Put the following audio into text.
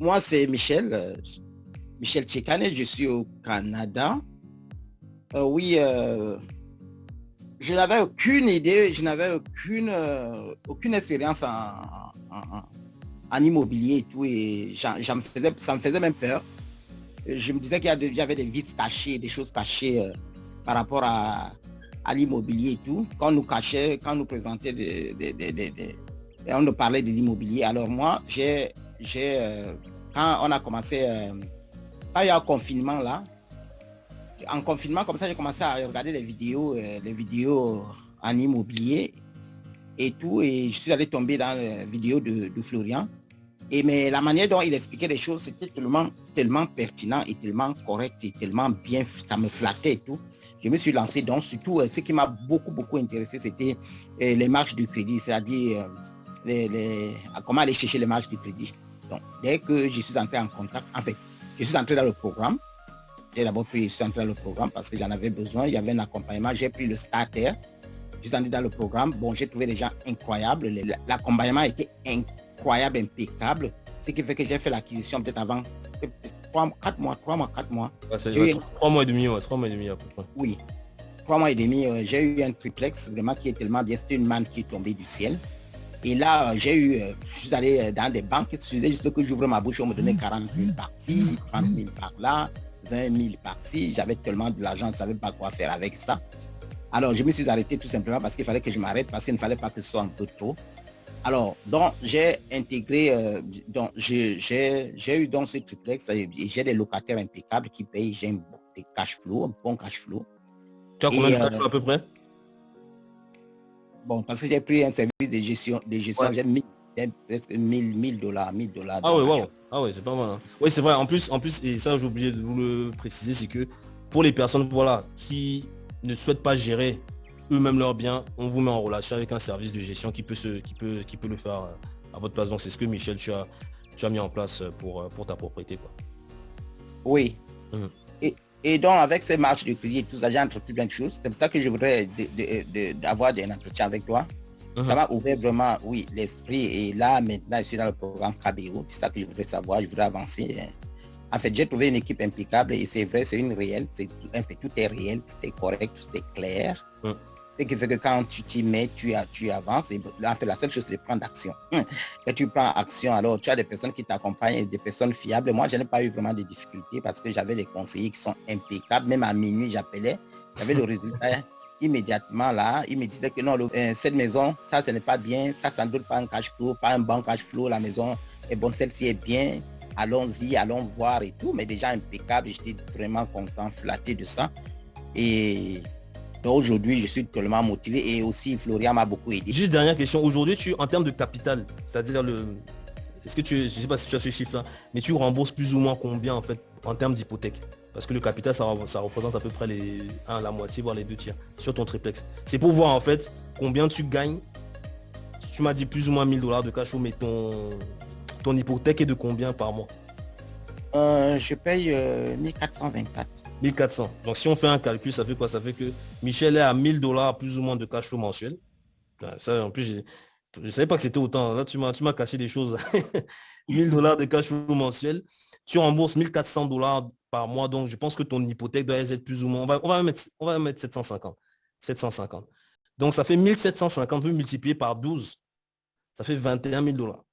moi, c'est Michel. euh, Michel Tchekane, je suis au Canada. Euh, oui, euh, je n'avais aucune idée, je n'avais aucune, aucune expérience en, en- immobilier et tout, et me faisais, ça me faisait même peur. Je me disais qu'il y avait des vices cachés, des choses cachées par rapport à, à l'immobilier et tout. Quand on nous cachait, quand on nous présentait des, on nous parlait de l'immobilier. Alors moi, j'ai, j'ai, euh, quand on a commencé, euh, quand il y a un confinement là, en confinement comme ça, j'ai commencé à regarder les vidéos, euh, les vidéos en immobilier et tout, et je suis allé tomber dans les vidéos de, de Florian. Et mais la manière dont il expliquait les choses, c'était tellement, tellement pertinent et tellement correct et tellement bien, ça me flattait et tout. Je me suis lancé donc surtout ce qui m'a beaucoup beaucoup intéressé, c'était les marges du crédit, c'est-à-dire comment aller chercher les marges du crédit. Donc dès que je suis entré en contact, en fait, je suis entré dans le programme. J'ai d'abord pris, je suis entré dans le programme parce que j'en avais besoin. Il y avait un accompagnement. J'ai pris le starter. Je suis entré dans le programme. Bon, j'ai trouvé des gens incroyables. Le- L'accompagnement était incroyable, impeccable. Ce qui fait que j'ai fait l'acquisition peut-être avant peut-être trois, quatre mois, trois mois, quatre mois. Ouais, c'est- J'ai ouais, eu- trois mois et demi, ouais, trois mois et demi à peu près. Oui. Trois mois et demi, euh, j'ai eu un triplex vraiment qui est tellement bien. C'était une manne qui est tombée du ciel. Et là, j'ai eu, euh, je suis allé euh, dans des banques, il suffisait juste que j'ouvre ma bouche, on me donnait 40 000 par-ci, 30 000 par-là, 20 000 par-ci. J'avais tellement de l'argent, je ne savais pas quoi faire avec ça. Alors, je me suis arrêté tout simplement parce qu'il fallait que je m'arrête, parce qu'il ne fallait pas que ce soit un peu trop. Alors, donc, j'ai intégré, euh, donc, j'ai eu dans ce triplex, j'ai des locataires impeccables qui payent, j'ai un cash flow, un bon cash flow. Tu as combien de cash flow à peu près? Bon, parce que j'ai pris un service de gestion, de gestion Ouais. j'ai mis presque 1000 1000 dollars, 1000 dollars. Ah ouais, wow. Ah ouais, c'est pas mal. hein. Oui, c'est vrai. En plus, en plus, et ça, j'ai oublié de vous le préciser, c'est que pour les personnes, voilà, qui ne souhaitent pas gérer eux-mêmes leurs biens, on vous met en relation avec un service de gestion qui peut se, qui peut, qui peut le faire euh, à votre place. Donc, c'est ce que Michel, tu as, tu as mis en place pour, euh, pour ta propriété, quoi. Oui. Mhm. Et, et donc, avec ces marches de crédit et tout ça, j'ai entrepris plein de choses. C'est pour ça que je voudrais de- de- de- d'avoir des entretiens avec toi. Ça m'a ouvert vraiment, oui, l'esprit. Et là, maintenant, je suis dans le programme KBO. C'est ça que je voudrais savoir. Je voudrais avancer. hein. En fait, j'ai trouvé une équipe impeccable et c'est vrai, c'est une réelle. C'est tout, en fait, tout est réel, tout est correct, tout est clair. Mhm. Ce qui fait que quand tu t'y mets, tu, tu avances. Et là, la seule chose, c'est de prendre action. Quand tu prends action, alors tu as des personnes qui t'accompagnent, et des personnes fiables. Moi, je n'ai pas eu vraiment de difficultés parce que j'avais des conseillers qui sont impeccables. Même à minuit, j'appelais. J'avais le résultat immédiatement là. Ils me disaient que non, euh, cette maison, ça, ce n'est pas bien. Ça, ça ne pas un cash flow, pas un bon cash flow. La maison est bonne, celle-ci est bien. Allons-y, allons voir et tout. Mais déjà impeccable. J'étais vraiment content, flatté de ça. Et aujourd'hui, je suis tellement motivé. Et aussi, Florian m'a beaucoup aidé. Juste dernière question. Aujourd'hui, tu, en termes de capital, c'est-à-dire le... Est-ce que tu, je sais pas si tu as ce chiffre-là, mais tu rembourses plus ou moins combien en fait en termes d'hypothèque? Parce que le capital, ça, ça représente à peu près les, un, la moitié, voire les deux tiers sur ton triplex. C'est pour voir en fait combien tu gagnes. Tu m'as dit plus ou moins 1000 dollars de cash mais ton, ton hypothèque est de combien par mois? Euh, je paye euh, 1424. 1400. Donc si on fait un calcul, ça fait quoi? Ça fait que Michel est à 1000 dollars plus ou moins de cash flow mensuel. Ça, en plus, je ne savais pas que c'était autant. Là, tu m'as, tu m'as caché des choses. 1000 dollars de cash flow mensuel. Tu rembourses 1400 dollars par mois. Donc, je pense que ton hypothèque doit être plus ou moins... On va, on va, mettre, on va mettre 750. 750. Donc, ça fait 1750 multiplié par 12. Ça fait 21 000 dollars.